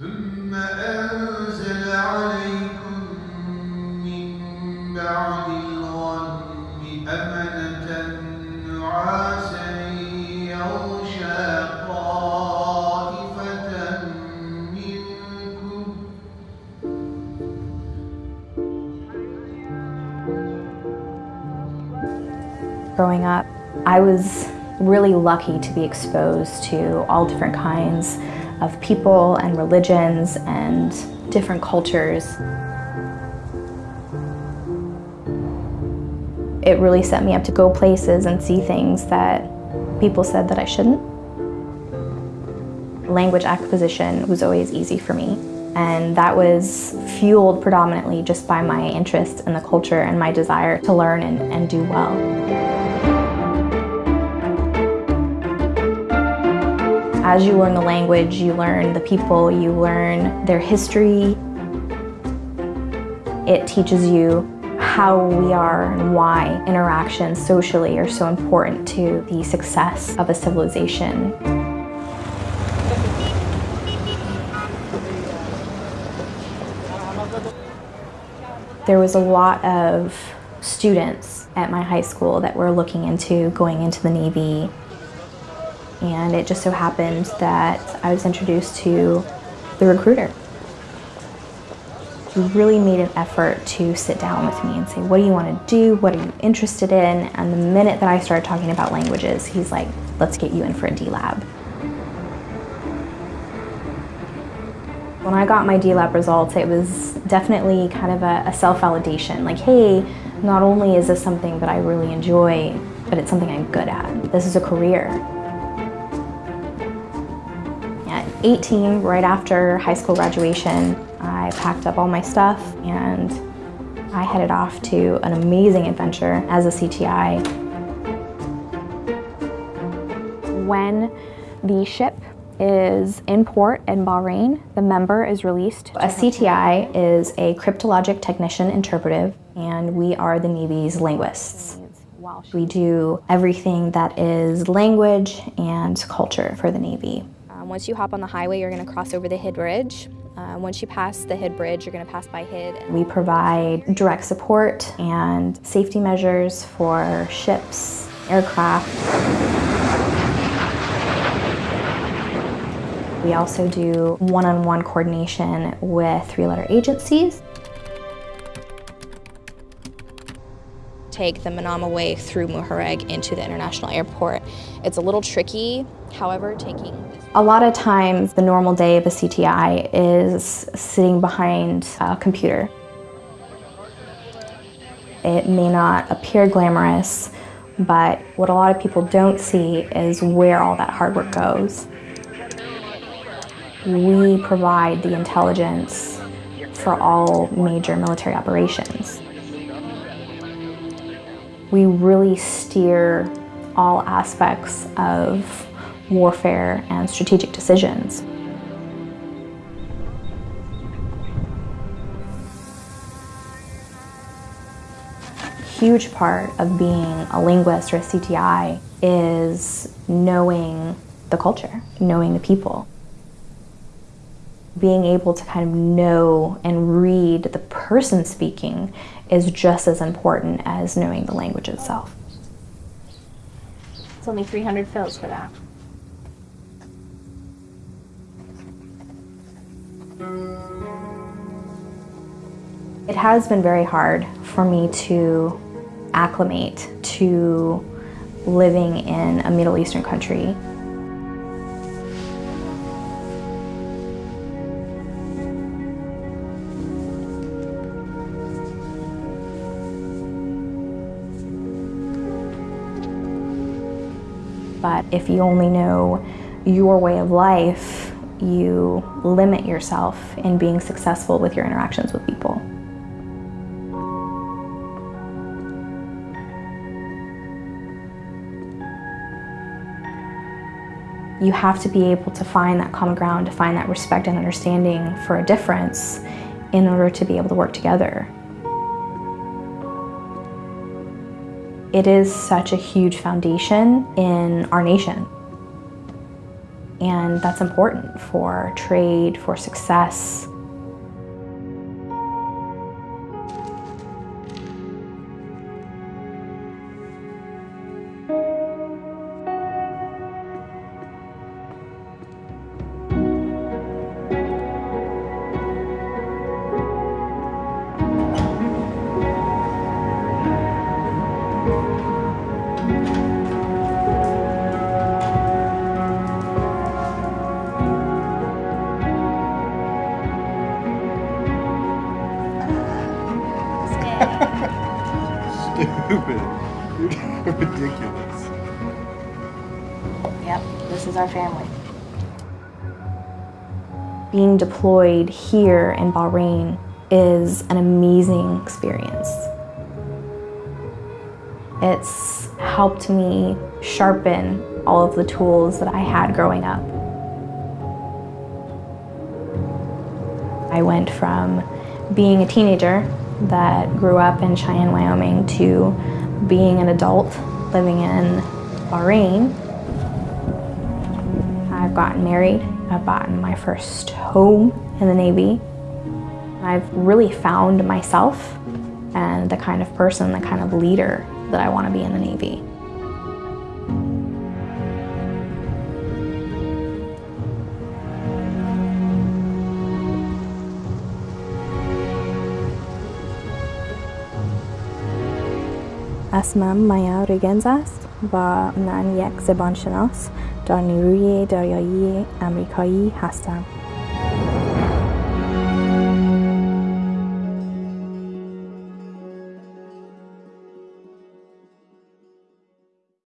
ثم أنزل عليكم من بعد الغم أمنة نعاسا يغشى طائفة منكم Growing up, I was really lucky to be exposed to all different kinds of people and religions and different cultures. It really set me up to go places and see things that people said that I shouldn't. Language acquisition was always easy for me, and that was fueled predominantly just by my interest in the culture and my desire to learn and, and do well. As you learn the language, you learn the people, you learn their history. It teaches you how we are and why interactions socially are so important to the success of a civilization. There was a lot of students at my high school that were looking into going into the Navy and it just so happened that I was introduced to the recruiter. He really made an effort to sit down with me and say, what do you want to do? What are you interested in? And the minute that I started talking about languages, he's like, let's get you in for a DLAB. When I got my DLAB results, it was definitely kind of a, a self-validation. Like, hey, not only is this something that I really enjoy, but it's something I'm good at. This is a career. 18, right after high school graduation, I packed up all my stuff and I headed off to an amazing adventure as a CTI. When the ship is in port in Bahrain, the member is released. A CTI is a cryptologic technician interpretive and we are the Navy's linguists. We do everything that is language and culture for the Navy. Once you hop on the highway, you're going to cross over the Hidd Bridge. Uh, once you pass the Hidd Bridge, you're going to pass by Hidd. We provide direct support and safety measures for ships, aircraft. We also do one-on-one -on -one coordination with three-letter agencies. Take the Manama Way through Muharraq into the international airport. It's a little tricky, however, taking... A lot of times the normal day of a CTI is sitting behind a computer. It may not appear glamorous, but what a lot of people don't see is where all that hard work goes. We provide the intelligence for all major military operations we really steer all aspects of warfare and strategic decisions. huge part of being a linguist or a CTI is knowing the culture, knowing the people being able to kind of know and read the person speaking is just as important as knowing the language itself. It's only 300 fils for that. It has been very hard for me to acclimate to living in a Middle Eastern country But if you only know your way of life, you limit yourself in being successful with your interactions with people. You have to be able to find that common ground, to find that respect and understanding for a difference in order to be able to work together. It is such a huge foundation in our nation. And that's important for trade, for success. Stupid. Ridiculous. Yep, this is our family. Being deployed here in Bahrain is an amazing experience. It's helped me sharpen all of the tools that I had growing up. I went from being a teenager that grew up in Cheyenne, Wyoming to being an adult living in Bahrain. I've gotten married, I've gotten my first home in the Navy. I've really found myself and the kind of person, the kind of leader that I want to be in the Navy. اسمم مایا ریگنز است و من یک زبانشناس در نیروی دریایی امریکایی هستم